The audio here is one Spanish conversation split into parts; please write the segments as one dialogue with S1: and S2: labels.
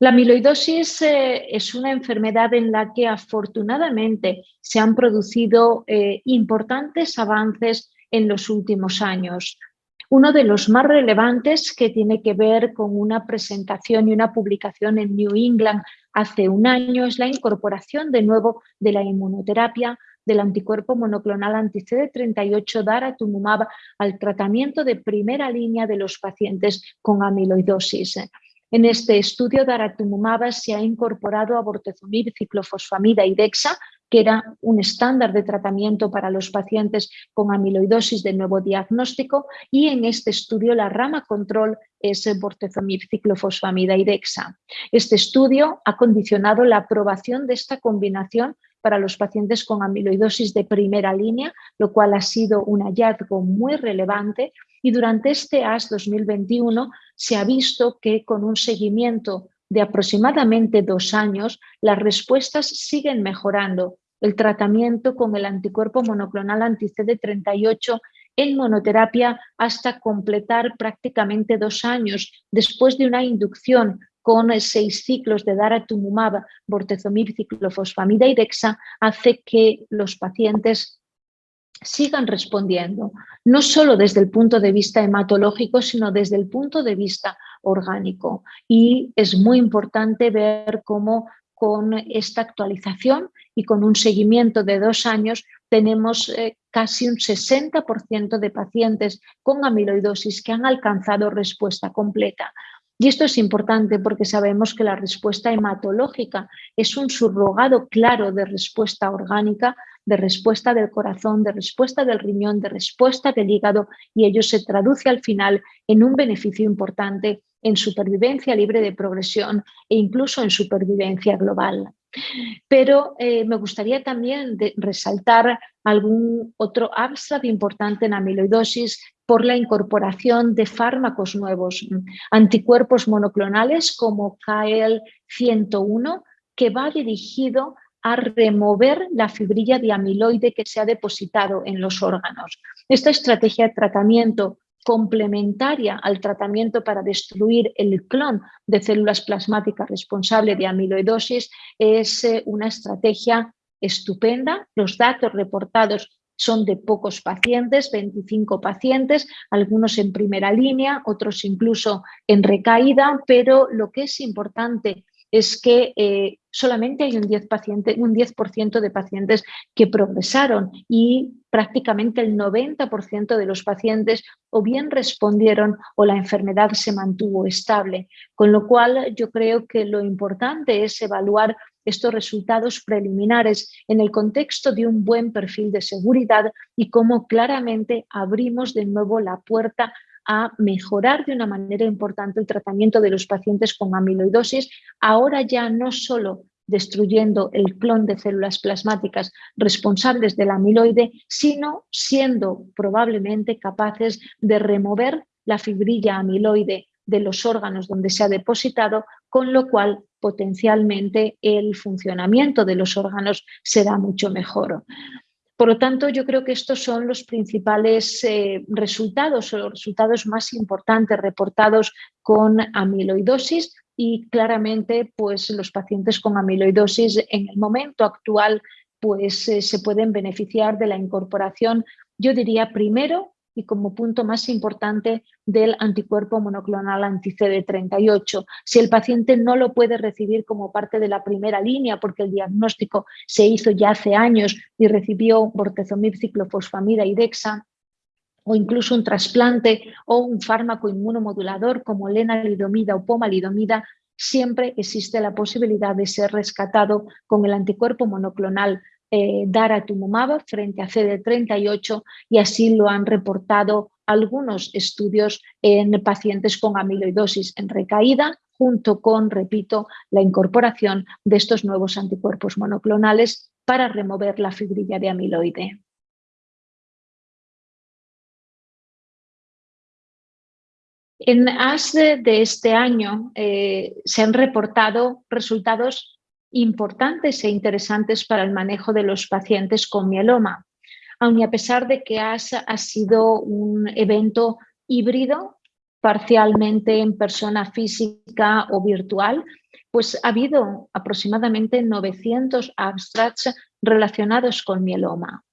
S1: La amiloidosis eh, es una enfermedad en la que afortunadamente se han producido eh, importantes avances en los últimos años. Uno de los más relevantes que tiene que ver con una presentación y una publicación en New England hace un año es la incorporación de nuevo de la inmunoterapia del anticuerpo monoclonal anti-CD38 daratumumab al tratamiento de primera línea de los pacientes con amiloidosis. En este estudio, daratumumab se ha incorporado a bortezomib, ciclofosfamida y dexa, que era un estándar de tratamiento para los pacientes con amiloidosis de nuevo diagnóstico y en este estudio la rama control es bortezomib, ciclofosfamida y dexa. Este estudio ha condicionado la aprobación de esta combinación para los pacientes con amiloidosis de primera línea, lo cual ha sido un hallazgo muy relevante y durante este AS 2021 se ha visto que con un seguimiento de aproximadamente dos años, las respuestas siguen mejorando. El tratamiento con el anticuerpo monoclonal anti-CD38 en monoterapia hasta completar prácticamente dos años después de una inducción con seis ciclos de daratumumab, bortezomib, ciclofosfamida y dexa, hace que los pacientes sigan respondiendo, no solo desde el punto de vista hematológico, sino desde el punto de vista orgánico. Y es muy importante ver cómo con esta actualización y con un seguimiento de dos años tenemos eh, casi un 60% de pacientes con amiloidosis que han alcanzado respuesta completa. Y esto es importante porque sabemos que la respuesta hematológica es un subrogado claro de respuesta orgánica, de respuesta del corazón, de respuesta del riñón, de respuesta del hígado y ello se traduce al final en un beneficio importante en supervivencia libre de progresión e incluso en supervivencia global. Pero eh, me gustaría también resaltar algún otro abstract importante en amiloidosis por la incorporación de fármacos nuevos, anticuerpos monoclonales como KL101, que va dirigido a remover la fibrilla de amiloide que se ha depositado en los órganos. Esta estrategia de tratamiento complementaria al tratamiento para destruir el clon de células plasmáticas responsable de amiloidosis es eh, una estrategia estupenda. Los datos reportados son de pocos pacientes, 25 pacientes, algunos en primera línea, otros incluso en recaída, pero lo que es importante es que eh, solamente hay un 10%, paciente, un 10 de pacientes que progresaron y prácticamente el 90% de los pacientes o bien respondieron o la enfermedad se mantuvo estable. Con lo cual yo creo que lo importante es evaluar estos resultados preliminares en el contexto de un buen perfil de seguridad y cómo claramente abrimos de nuevo la puerta a mejorar de una manera importante el tratamiento de los pacientes con amiloidosis, ahora ya no solo destruyendo el clon de células plasmáticas responsables del amiloide, sino siendo probablemente capaces de remover la fibrilla amiloide de los órganos donde se ha depositado, con lo cual potencialmente el funcionamiento de los órganos será mucho mejor. Por lo tanto, yo creo que estos son los principales eh, resultados o los resultados más importantes reportados con amiloidosis y claramente pues, los pacientes con amiloidosis en el momento actual pues, eh, se pueden beneficiar de la incorporación, yo diría primero y como punto más importante del anticuerpo monoclonal anti-CD38. Si el paciente no lo puede recibir como parte de la primera línea porque el diagnóstico se hizo ya hace años y recibió bortezomib, ciclofosfamida y dexa, o incluso un trasplante o un fármaco inmunomodulador como lenalidomida o pomalidomida, siempre existe la posibilidad de ser rescatado con el anticuerpo monoclonal eh, daratumumab frente a CD38 y así lo han reportado algunos estudios en pacientes con amiloidosis en recaída junto con, repito, la incorporación de estos nuevos anticuerpos monoclonales para remover la fibrilla de amiloide. En ASDE de este año eh, se han reportado resultados importantes e interesantes para el manejo de los pacientes con mieloma. Aun y a pesar de que ha sido un evento híbrido, parcialmente en persona física o virtual, pues ha habido aproximadamente 900 abstracts relacionados con mieloma.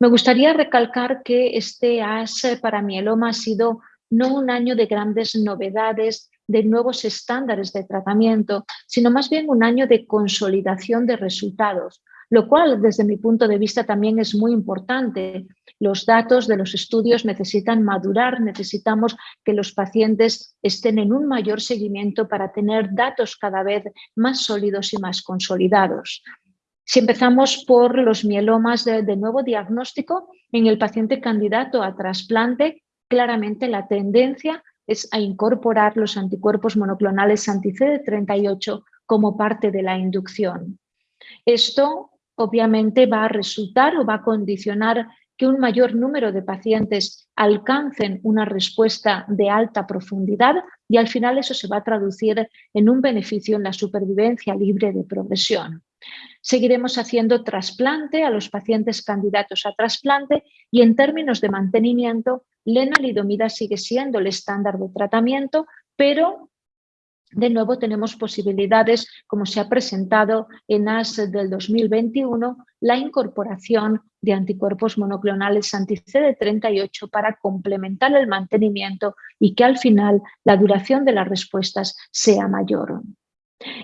S1: Me gustaría recalcar que este AS para mieloma ha sido no un año de grandes novedades, de nuevos estándares de tratamiento, sino más bien un año de consolidación de resultados, lo cual desde mi punto de vista también es muy importante. Los datos de los estudios necesitan madurar, necesitamos que los pacientes estén en un mayor seguimiento para tener datos cada vez más sólidos y más consolidados. Si empezamos por los mielomas de, nuevo diagnóstico, en el paciente candidato a trasplante, claramente la tendencia es a incorporar los anticuerpos monoclonales anti-CD38 como parte de la inducción. Esto obviamente va a resultar o va a condicionar que un mayor número de pacientes alcancen una respuesta de alta profundidad y al final eso se va a traducir en un beneficio en la supervivencia libre de progresión. Seguiremos haciendo trasplante a los pacientes candidatos a trasplante y en términos de mantenimiento, lenalidomida sigue siendo el estándar de tratamiento, pero de nuevo tenemos posibilidades, como se ha presentado en AS del 2021, la incorporación de anticuerpos monoclonales anti-CD38 para complementar el mantenimiento y que al final la duración de las respuestas sea mayor.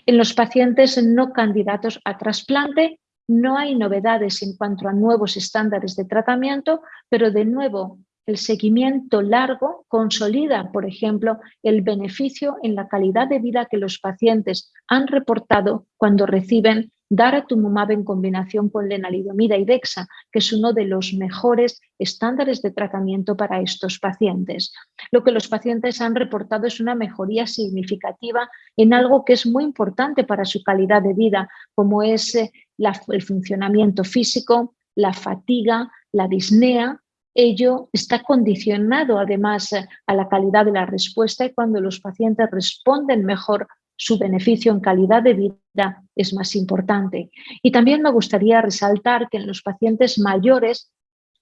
S1: En los pacientes no candidatos a trasplante no hay novedades en cuanto a nuevos estándares de tratamiento, pero de nuevo el seguimiento largo consolida, por ejemplo, el beneficio en la calidad de vida que los pacientes han reportado cuando reciben daratumumab en combinación con lenalidomida y dexa, que es uno de los mejores estándares de tratamiento para estos pacientes. Lo que los pacientes han reportado es una mejoría significativa en algo que es muy importante para su calidad de vida, como es eh, el funcionamiento físico, la fatiga, la disnea, ello está condicionado además eh, a la calidad de la respuesta y cuando los pacientes responden mejor su beneficio en calidad de vida es más importante. Y también me gustaría resaltar que en los pacientes mayores,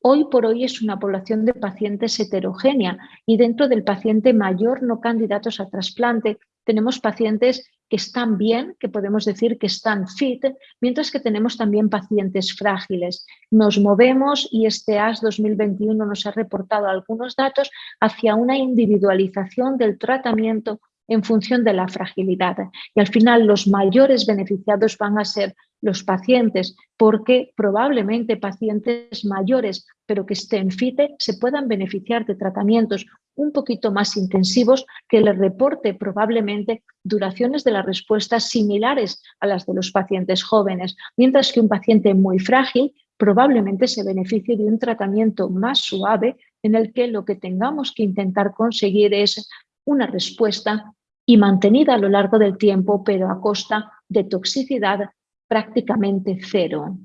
S1: hoy por hoy es una población de pacientes heterogénea y dentro del paciente mayor no candidatos a trasplante tenemos pacientes que están bien, que podemos decir que están fit, mientras que tenemos también pacientes frágiles. Nos movemos y este AS 2021 nos ha reportado algunos datos hacia una individualización del tratamiento en función de la fragilidad. Y al final los mayores beneficiados van a ser los pacientes, porque probablemente pacientes mayores, pero que estén FITE, se puedan beneficiar de tratamientos un poquito más intensivos que les reporte probablemente duraciones de las respuestas similares a las de los pacientes jóvenes, mientras que un paciente muy frágil probablemente se beneficie de un tratamiento más suave en el que lo que tengamos que intentar conseguir es una respuesta y mantenida a lo largo del tiempo, pero a costa de toxicidad prácticamente cero.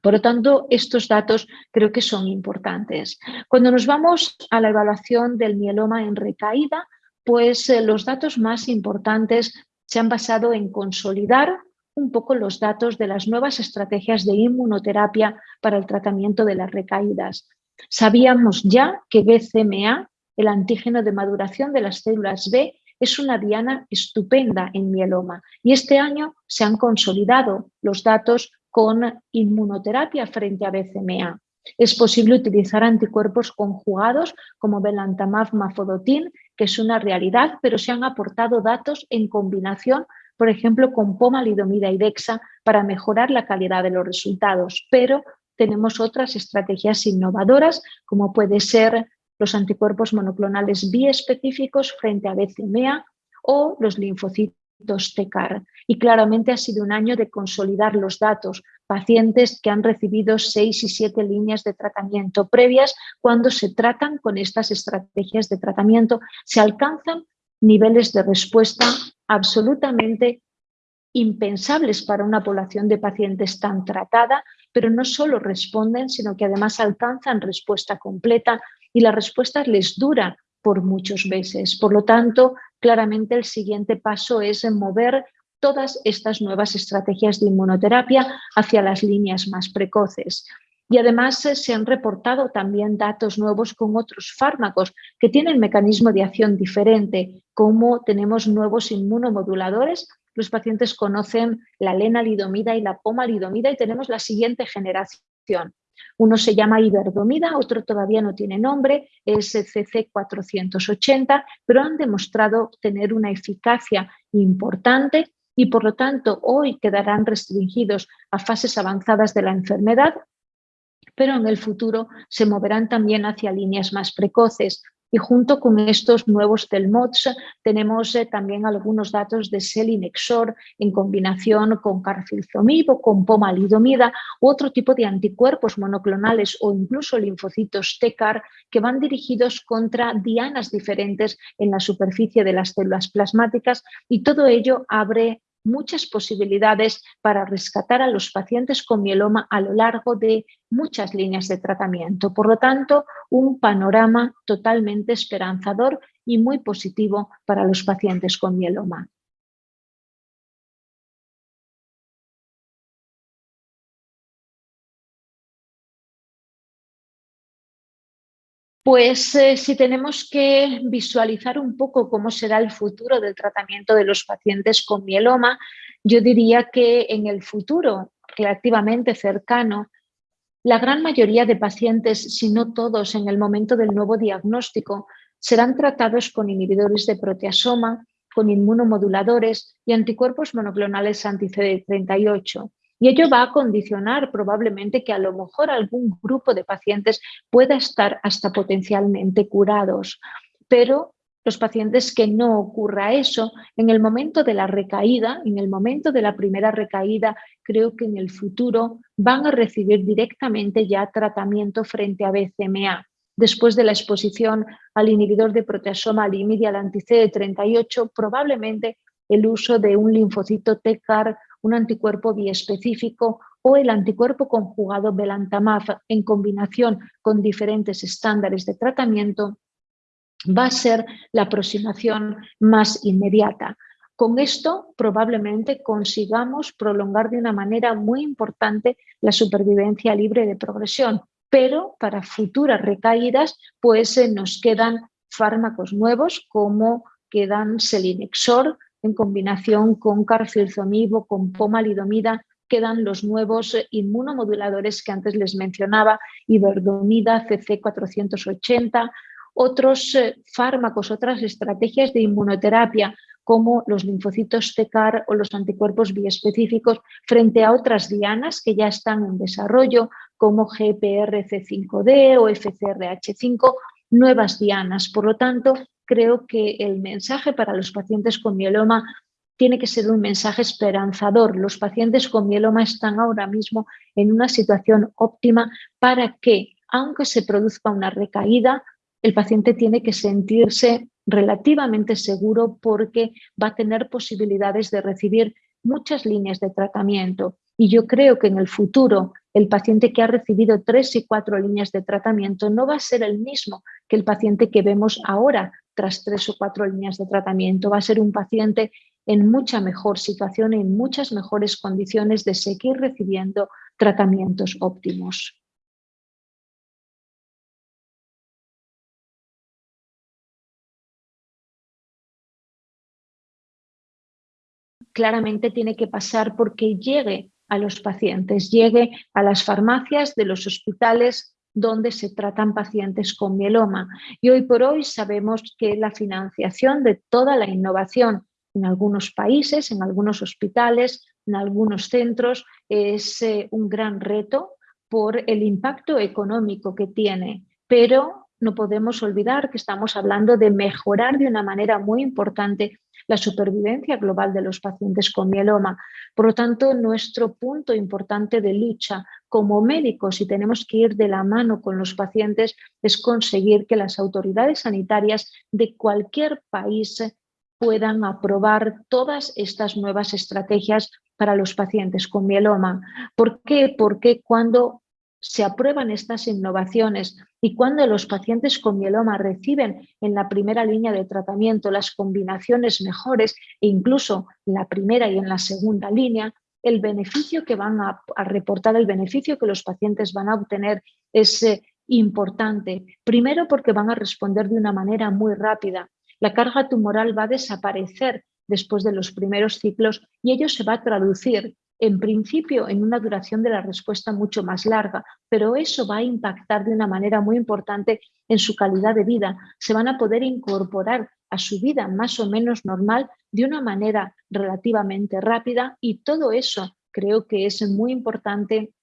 S1: Por lo tanto, estos datos creo que son importantes. Cuando nos vamos a la evaluación del mieloma en recaída, pues eh, los datos más importantes se han basado en consolidar un poco los datos de las nuevas estrategias de inmunoterapia para el tratamiento de las recaídas. Sabíamos ya que BCMA, el antígeno de maduración de las células B, es una diana estupenda en mieloma y este año se han consolidado los datos con inmunoterapia frente a BCMA. Es posible utilizar anticuerpos conjugados como belantamab mafodotin, que es una realidad, pero se han aportado datos en combinación, por ejemplo, con pomalidomida y dexa para mejorar la calidad de los resultados. Pero tenemos otras estrategias innovadoras, como puede ser los anticuerpos monoclonales biespecíficos frente a BCMA o los linfocitos Y claramente ha sido un año de consolidar los datos, pacientes que han recibido seis y siete líneas de tratamiento previas, cuando se tratan con estas estrategias de tratamiento, se alcanzan niveles de respuesta absolutamente impensables para una población de pacientes tan tratada, pero no solo responden, sino que además alcanzan respuesta completa y la respuesta les dura por muchos meses. Por lo tanto, claramente el siguiente paso es mover todas estas nuevas estrategias de inmunoterapia hacia las líneas más precoces. Y además eh, se han reportado también datos nuevos con otros fármacos que tienen mecanismo de acción diferente, como tenemos nuevos inmunomoduladores los pacientes conocen la lenalidomida y la pomalidomida y tenemos la siguiente generación. Uno se llama iberdomida, otro todavía no tiene nombre, es CC480, pero han demostrado tener una eficacia importante y por lo tanto hoy quedarán restringidos a fases avanzadas de la enfermedad, pero en el futuro se moverán también hacia líneas más precoces. Y junto con estos nuevos TELMODS tenemos eh, también algunos datos de selinexor en combinación con carfilzomib o con pomalidomida u otro tipo de anticuerpos monoclonales o incluso linfocitos TECAR que van dirigidos contra dianas diferentes en la superficie de las células plasmáticas. Y todo ello abre muchas posibilidades para rescatar a los pacientes con mieloma a lo largo de muchas líneas de tratamiento. Por lo tanto, un panorama totalmente esperanzador y muy positivo para los pacientes con mieloma. Pues eh, si tenemos que visualizar un poco cómo será el futuro del tratamiento de los pacientes con mieloma, yo diría que en el futuro relativamente cercano, la gran mayoría de pacientes, si no todos en el momento del nuevo diagnóstico, serán tratados con inhibidores de proteasoma, con inmunomoduladores y anticuerpos monoclonales anti-CD38. Y ello va a condicionar probablemente que a lo mejor algún grupo de pacientes pueda estar hasta potencialmente curados. Pero los pacientes que no ocurra eso, en el momento de la recaída, en el momento de la primera recaída, creo que en el futuro van a recibir directamente ya tratamiento frente a BCMA. Después de la exposición al inhibidor de proteasoma al al anti-CD38, probablemente el uso de un linfocito TCAR un anticuerpo biespecífico o el anticuerpo conjugado belantamab en combinación con diferentes estándares de tratamiento va a ser la aproximación más inmediata. Con esto probablemente consigamos prolongar de una manera muy importante la supervivencia libre de progresión, pero para futuras recaídas pues eh, nos quedan fármacos nuevos como quedan selinexor, en combinación con carfilzomib con pomalidomida quedan los nuevos inmunomoduladores que antes les mencionaba, iberdomida, CC480, otros eh, fármacos, otras estrategias de inmunoterapia como los linfocitos TECAR o los anticuerpos biespecíficos frente a otras dianas que ya están en desarrollo como GPRC5D o FCRH5, nuevas dianas. Por lo tanto, creo que el mensaje para los pacientes con mieloma tiene que ser un mensaje esperanzador. Los pacientes con mieloma están ahora mismo en una situación óptima para que, aunque se produzca una recaída, el paciente tiene que sentirse relativamente seguro porque va a tener posibilidades de recibir muchas líneas de tratamiento. Y yo creo que en el futuro el paciente que ha recibido tres y cuatro líneas de tratamiento no va a ser el mismo que el paciente que vemos ahora tras tres o cuatro líneas de tratamiento. Va a ser un paciente en mucha mejor situación, en muchas mejores condiciones de seguir recibiendo tratamientos óptimos. Claramente tiene que pasar porque llegue a los pacientes, llegue a las farmacias de los hospitales donde se tratan pacientes con mieloma. Y hoy por hoy sabemos que la financiación de toda la innovación en algunos países, en algunos hospitales, en algunos centros, es eh, un gran reto por el impacto económico que tiene. Pero no podemos olvidar que estamos hablando de mejorar de una manera muy importante la supervivencia global de los pacientes con mieloma. Por lo tanto, nuestro punto importante de lucha como médicos, y tenemos que ir de la mano con los pacientes, es conseguir que las autoridades sanitarias de cualquier país puedan aprobar todas estas nuevas estrategias para los pacientes con mieloma. ¿Por qué? Porque cuando se aprueban estas innovaciones y cuando los pacientes con mieloma reciben en la primera línea de tratamiento las combinaciones mejores e incluso en la primera y en la segunda línea, el beneficio que van a, reportar, el beneficio que los pacientes van a obtener es eh, importante. Primero porque van a responder de una manera muy rápida. La carga tumoral va a desaparecer después de los primeros ciclos y ello se va a traducir en principio en una duración de la respuesta mucho más larga, pero eso va a impactar de una manera muy importante en su calidad de vida. Se van a poder incorporar a su vida más o menos normal de una manera relativamente rápida y todo eso creo que es muy importante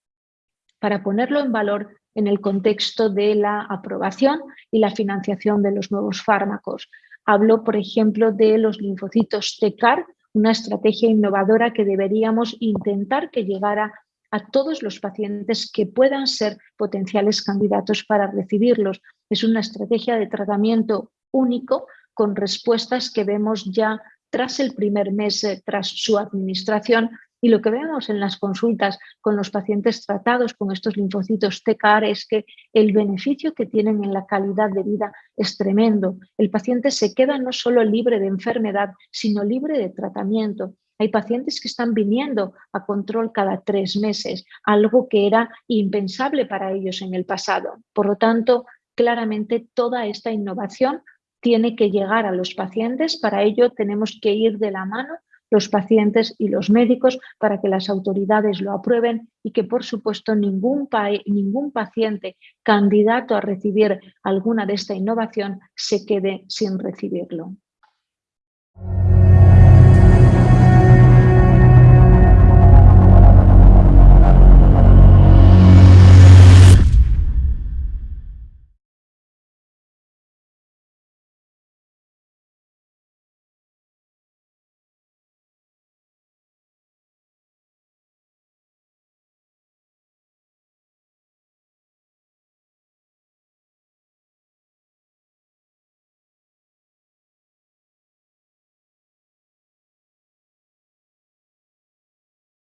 S1: para ponerlo en valor en el contexto de la aprobación y la financiación de los nuevos fármacos. Hablo, por ejemplo, de los linfocitos TECAR, una estrategia innovadora que deberíamos intentar que llegara a todos los pacientes que puedan ser potenciales candidatos para recibirlos. Es una estrategia de tratamiento único con respuestas que vemos ya tras el primer mes, eh, tras su administración, y lo que vemos en las consultas con los pacientes tratados con estos linfocitos TCAR es que el beneficio que tienen en la calidad de vida es tremendo. El paciente se queda no solo libre de enfermedad, sino libre de tratamiento. Hay pacientes que están viniendo a control cada tres meses, algo que era impensable para ellos en el pasado. Por lo tanto, claramente toda esta innovación tiene que llegar a los pacientes. Para ello tenemos que ir de la mano los pacientes y los médicos para que las autoridades lo aprueben y que, por supuesto, ningún, ningún paciente candidato a recibir alguna de esta innovación se quede sin recibirlo.